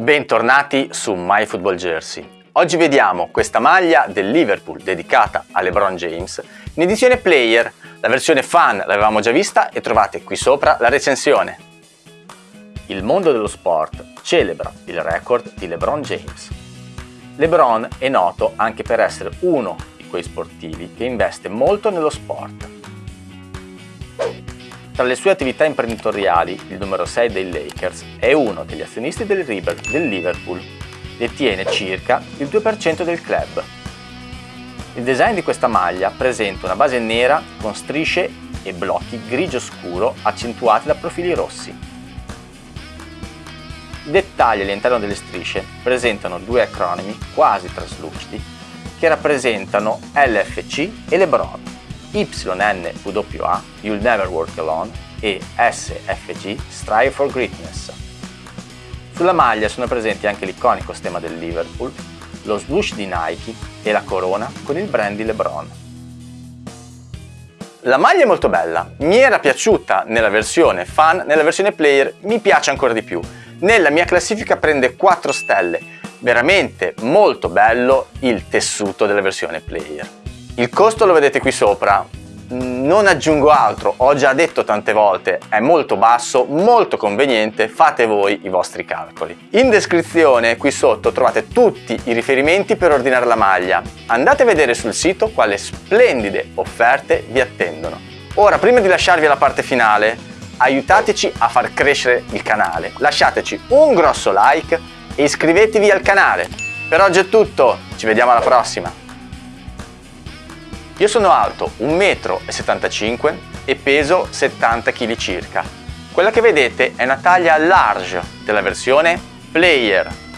Bentornati su MyFootballJersey. Oggi vediamo questa maglia del Liverpool dedicata a LeBron James in edizione Player. La versione fan l'avevamo già vista e trovate qui sopra la recensione. Il mondo dello sport celebra il record di LeBron James. LeBron è noto anche per essere uno di quei sportivi che investe molto nello sport. Tra le sue attività imprenditoriali, il numero 6 dei Lakers è uno degli azionisti del, Liverpool, detiene circa il 2% del club. Il design di questa maglia presenta una base nera con strisce e blocchi grigio scuro accentuati da profili rossi. I dettagli all'interno delle strisce presentano due acronimi quasi traslucidi che rappresentano LFC e LeBron. YNWA, You'll Never Work Alone, e SFG, Strive for Greatness. Sulla maglia sono presenti anche l'iconico stemma del Liverpool, lo swoosh di Nike e la corona con il brand di LeBron. La maglia è molto bella, mi era piaciuta nella versione fan, nella versione player mi piace ancora di più. Nella mia classifica prende 4 stelle, veramente molto bello il tessuto della versione player. Il costo lo vedete qui sopra, non aggiungo altro, ho già detto tante volte, è molto basso, molto conveniente, fate voi i vostri calcoli. In descrizione qui sotto trovate tutti i riferimenti per ordinare la maglia. Andate a vedere sul sito quale splendide offerte vi attendono. Ora, prima di lasciarvi alla parte finale, aiutateci a far crescere il canale. Lasciateci un grosso like e iscrivetevi al canale. Per oggi è tutto, ci vediamo alla prossima! Io sono alto 1,75 m e peso 70 kg circa. Quella che vedete è una taglia large della versione Player